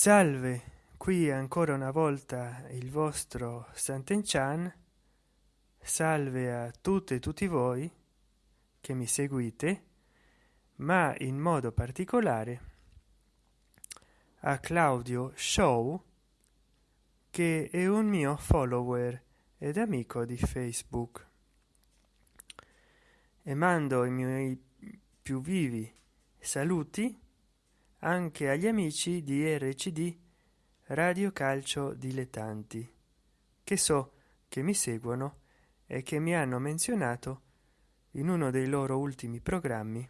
salve qui ancora una volta il vostro Sant'Enchan. Salve a tutte e tutti voi che mi seguite ma in modo particolare a claudio show che è un mio follower ed amico di facebook. E mando i miei più vivi saluti anche agli amici di rcd radio calcio dilettanti che so che mi seguono e che mi hanno menzionato in uno dei loro ultimi programmi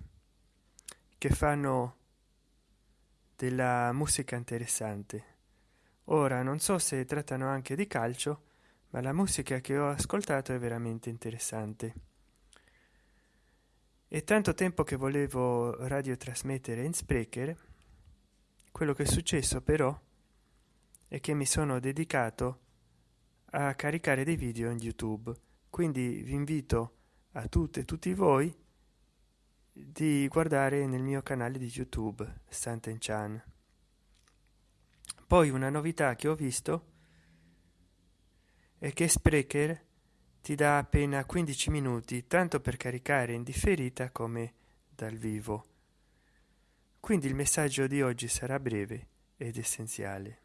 che fanno della musica interessante. Ora non so se trattano anche di calcio ma la musica che ho ascoltato è veramente interessante. È tanto tempo che volevo radiotrasmettere in sprecher quello che è successo però è che mi sono dedicato a caricare dei video in youtube quindi vi invito a tutte e tutti voi di guardare nel mio canale di youtube Sant'Enchan. poi una novità che ho visto è che sprecher ti dà appena 15 minuti tanto per caricare in differita come dal vivo quindi il messaggio di oggi sarà breve ed essenziale.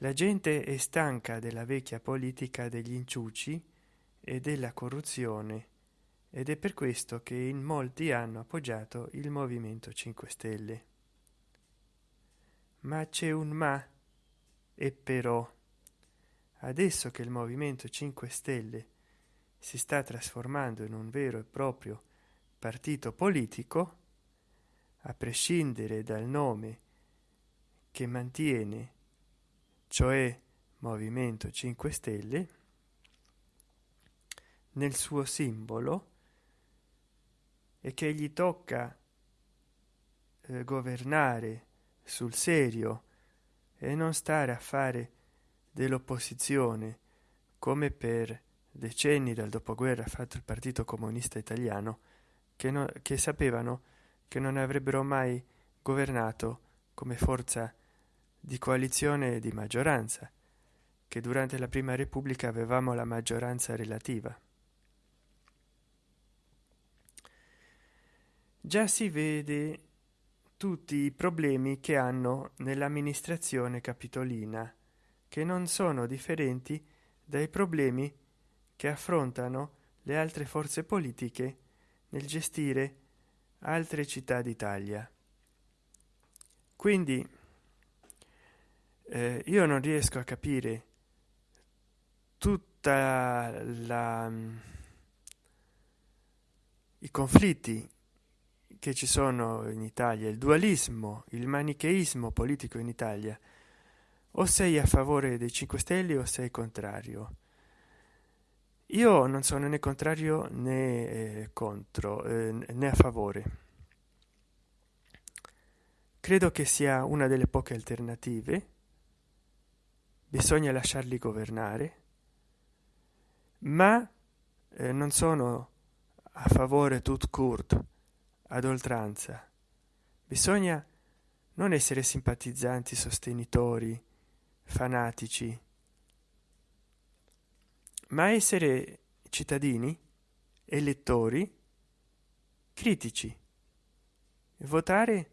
La gente è stanca della vecchia politica degli inciuci e della corruzione ed è per questo che in molti hanno appoggiato il movimento 5 stelle. Ma c'è un ma e però. Adesso che il movimento 5 stelle si sta trasformando in un vero e proprio partito politico a prescindere dal nome che mantiene cioè movimento 5 stelle nel suo simbolo e che gli tocca eh, governare sul serio e non stare a fare dell'opposizione come per decenni dal dopoguerra ha fatto il partito comunista italiano che, no, che sapevano che non avrebbero mai governato come forza di coalizione e di maggioranza che durante la prima repubblica avevamo la maggioranza relativa. Già si vede tutti i problemi che hanno nell'amministrazione capitolina che non sono differenti dai problemi che affrontano le altre forze politiche nel gestire altre città d'Italia. Quindi eh, io non riesco a capire tutta la i conflitti che ci sono in Italia, il dualismo, il manicheismo politico in Italia, o sei a favore dei 5 Stelle o sei contrario. Io non sono né contrario né eh, contro eh, né a favore. Credo che sia una delle poche alternative. Bisogna lasciarli governare, ma eh, non sono a favore tut court ad oltranza bisogna non essere simpatizzanti sostenitori fanatici ma essere cittadini elettori critici. Votare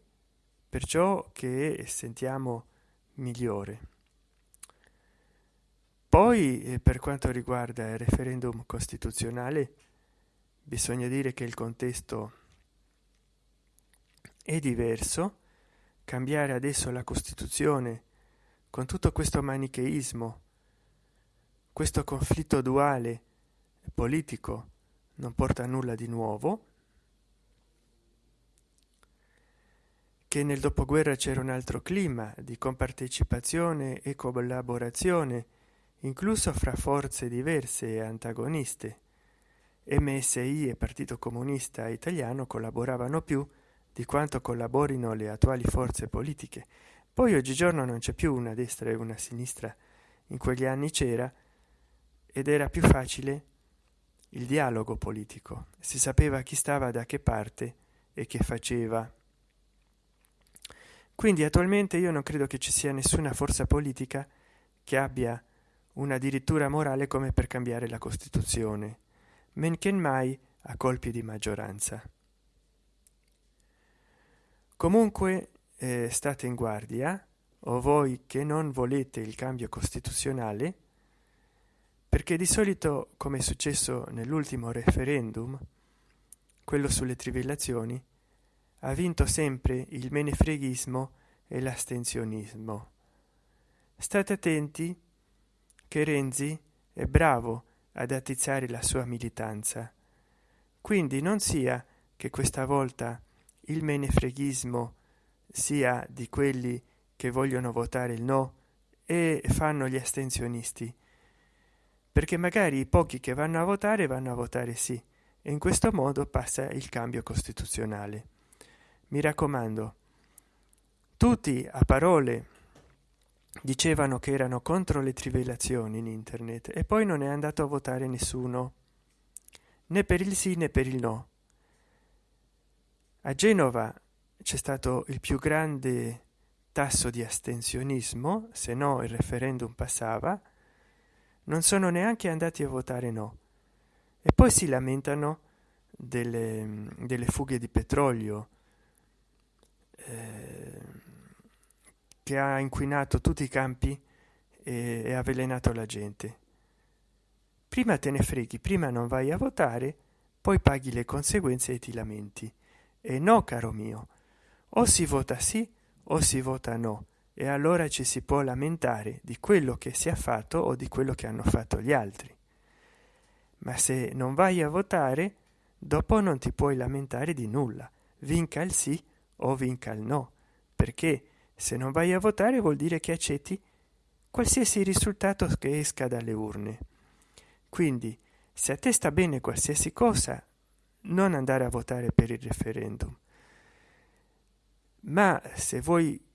per ciò che sentiamo migliore. Poi eh, per quanto riguarda il referendum costituzionale bisogna dire che il contesto è diverso. Cambiare adesso la costituzione con tutto questo manicheismo questo conflitto duale politico non porta a nulla di nuovo. Che nel dopoguerra c'era un altro clima di compartecipazione e collaborazione incluso fra forze diverse e antagoniste. Msi e partito comunista italiano collaboravano più di quanto collaborino le attuali forze politiche. Poi oggigiorno non c'è più una destra e una sinistra. In quegli anni c'era ed era più facile il dialogo politico. Si sapeva chi stava da che parte e che faceva. Quindi attualmente io non credo che ci sia nessuna forza politica che abbia una addirittura morale come per cambiare la costituzione men che mai a colpi di maggioranza. Comunque eh, state in guardia o voi che non volete il cambio costituzionale perché di solito come è successo nell'ultimo referendum quello sulle trivellazioni ha vinto sempre il menefreghismo e l'astensionismo. State attenti che renzi è bravo ad attizzare la sua militanza. Quindi non sia che questa volta il menefreghismo sia di quelli che vogliono votare il no e fanno gli astensionisti perché magari i pochi che vanno a votare vanno a votare sì e in questo modo passa il cambio costituzionale. Mi raccomando tutti a parole dicevano che erano contro le trivellazioni in internet e poi non è andato a votare nessuno. Né per il sì né per il no. A genova c'è stato il più grande tasso di astensionismo se no il referendum passava non sono neanche andati a votare no. E poi si lamentano delle, delle fughe di petrolio eh, che ha inquinato tutti i campi e, e avvelenato la gente. Prima te ne freghi prima non vai a votare poi paghi le conseguenze e ti lamenti. E no caro mio o si vota sì o si vota no e allora ci si può lamentare di quello che si è fatto o di quello che hanno fatto gli altri. Ma se non vai a votare dopo non ti puoi lamentare di nulla vinca il sì o vinca il no. Perché se non vai a votare vuol dire che accetti qualsiasi risultato che esca dalle urne. Quindi se a te sta bene qualsiasi cosa non andare a votare per il referendum. Ma se vuoi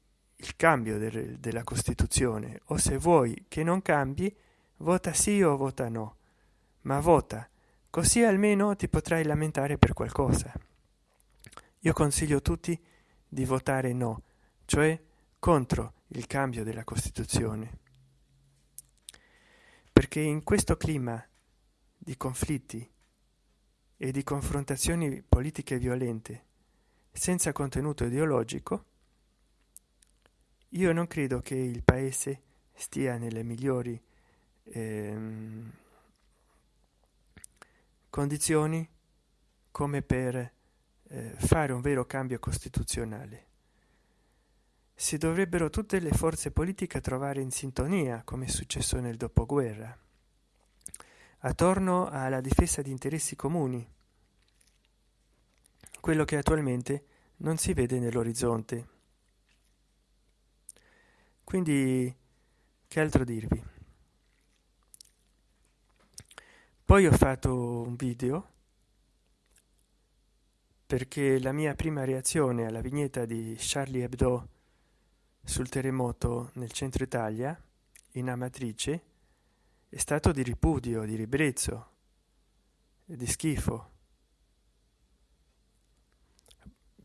il cambio del, della costituzione. O se vuoi che non cambi vota sì o vota no. Ma vota così almeno ti potrai lamentare per qualcosa. Io consiglio tutti di votare no cioè contro il cambio della costituzione. Perché in questo clima di conflitti e di confrontazioni politiche violente senza contenuto ideologico io non credo che il paese stia nelle migliori ehm, condizioni come per eh, fare un vero cambio costituzionale. Si dovrebbero tutte le forze politiche trovare in sintonia come è successo nel dopoguerra attorno alla difesa di interessi comuni. Quello che attualmente non si vede nell'orizzonte quindi che altro dirvi? Poi ho fatto un video perché la mia prima reazione alla vignetta di charlie hebdo sul terremoto nel centro italia in amatrice è stato di ripudio di ribrezzo di schifo.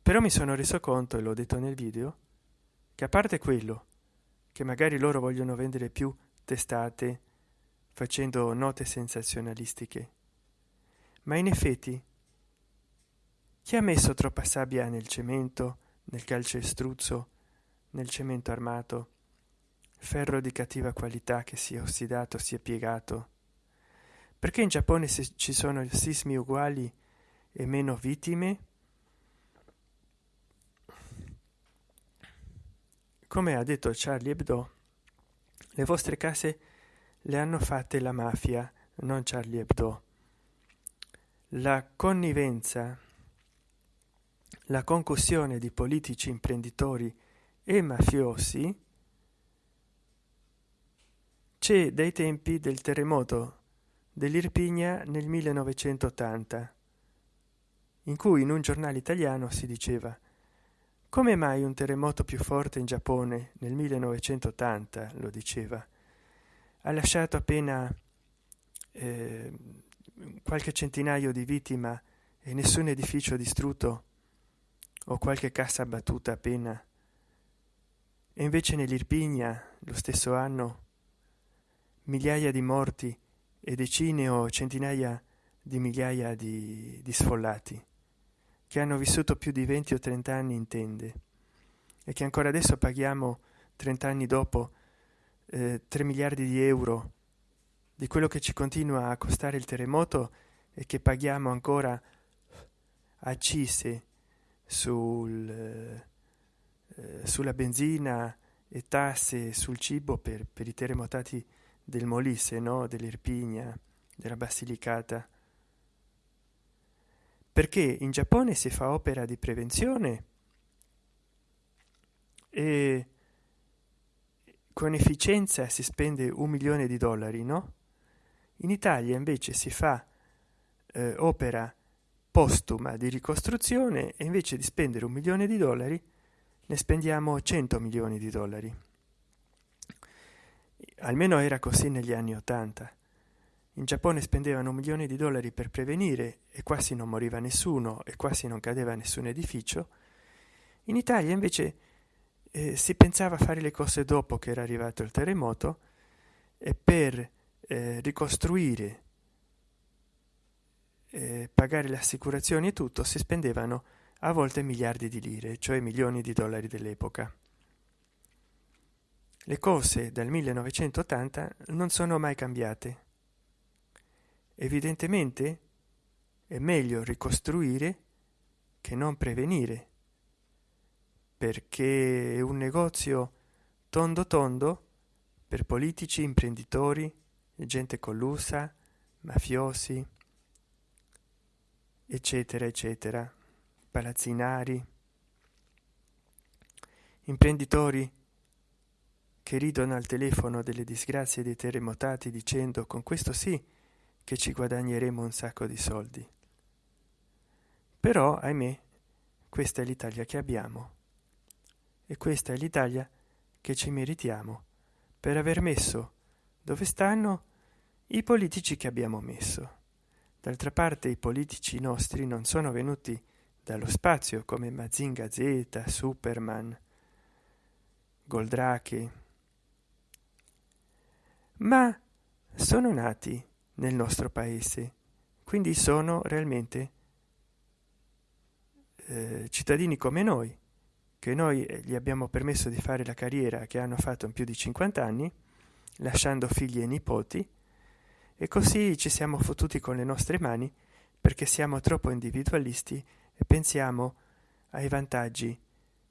Però mi sono reso conto e l'ho detto nel video che a parte quello che magari loro vogliono vendere più testate facendo note sensazionalistiche. Ma in effetti chi ha messo troppa sabbia nel cemento nel calcestruzzo nel cemento armato? Ferro di cattiva qualità che si è ossidato si è piegato. Perché in giappone ci sono sismi uguali e meno vittime come ha detto charlie hebdo le vostre case le hanno fatte la mafia non charlie hebdo. La connivenza la concussione di politici imprenditori e mafiosi c'è dai tempi del terremoto dell'irpigna nel 1980 in cui in un giornale italiano si diceva come mai un terremoto più forte in giappone nel 1980 lo diceva ha lasciato appena eh, qualche centinaio di vittime e nessun edificio distrutto o qualche cassa abbattuta appena? E invece nell'irpigna lo stesso anno migliaia di morti e decine o centinaia di migliaia di, di sfollati che hanno vissuto più di 20 o 30 anni in tende e che ancora adesso paghiamo 30 anni dopo eh, 3 miliardi di euro di quello che ci continua a costare il terremoto e che paghiamo ancora accise sul, eh, sulla benzina e tasse sul cibo per, per i terremotati del Molise, no? dell'Irpigna, della Basilicata. Perché in Giappone si fa opera di prevenzione e con efficienza si spende un milione di dollari, no? In Italia invece si fa eh, opera postuma di ricostruzione e invece di spendere un milione di dollari ne spendiamo 100 milioni di dollari. Almeno era così negli anni 80. In Giappone spendevano un milione di dollari per prevenire e quasi non moriva nessuno e quasi non cadeva nessun edificio. In Italia invece eh, si pensava a fare le cose dopo che era arrivato il terremoto e per eh, ricostruire eh, pagare le assicurazioni e tutto si spendevano a volte miliardi di lire cioè milioni di dollari dell'epoca le cose dal 1980 non sono mai cambiate evidentemente è meglio ricostruire che non prevenire perché un negozio tondo tondo per politici imprenditori gente collusa mafiosi eccetera eccetera palazzinari imprenditori che ridono al telefono delle disgrazie dei terremotati dicendo con questo sì che ci guadagneremo un sacco di soldi. Però ahimè questa è l'italia che abbiamo. E questa è l'italia che ci meritiamo per aver messo dove stanno i politici che abbiamo messo. D'altra parte i politici nostri non sono venuti dallo spazio come mazinga z superman goldrake. Ma sono nati nel nostro paese. Quindi sono realmente eh, cittadini come noi che noi gli abbiamo permesso di fare la carriera che hanno fatto in più di 50 anni lasciando figli e nipoti e così ci siamo fottuti con le nostre mani perché siamo troppo individualisti e pensiamo ai vantaggi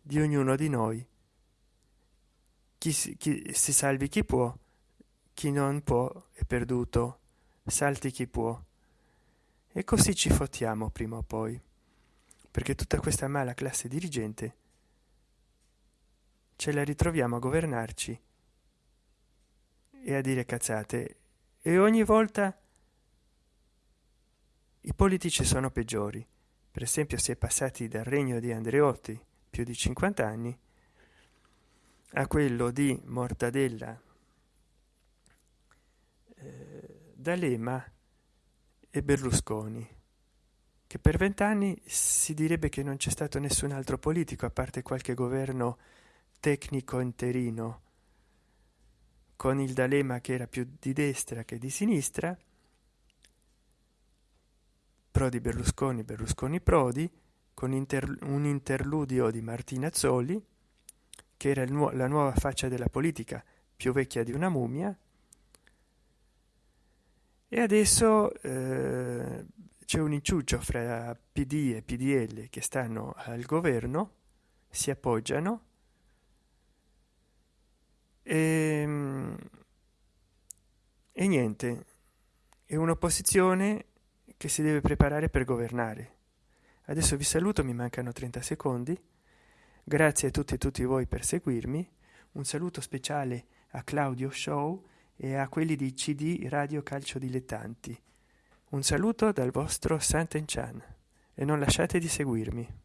di ognuno di noi. Chi si, chi si salvi chi può chi non può è perduto salti chi può. E così ci fottiamo prima o poi perché tutta questa mala classe dirigente ce la ritroviamo a governarci e a dire cazzate. E ogni volta i politici sono peggiori. Per esempio si è passati dal regno di andreotti più di 50 anni a quello di mortadella eh, d'alema e berlusconi che per vent'anni si direbbe che non c'è stato nessun altro politico a parte qualche governo tecnico interino con il D'Alema che era più di destra che di sinistra, Prodi Berlusconi, Berlusconi Prodi, con inter un interludio di Martina Zolli, che era nu la nuova faccia della politica, più vecchia di una mummia, e adesso eh, c'è un inciuccio fra PD e PDL che stanno al governo, si appoggiano. E, ehm, e niente è un'opposizione che si deve preparare per governare. Adesso vi saluto mi mancano 30 secondi. Grazie a tutti e tutti voi per seguirmi. Un saluto speciale a claudio show e a quelli di cd radio calcio dilettanti. Un saluto dal vostro Santen Chan e non lasciate di seguirmi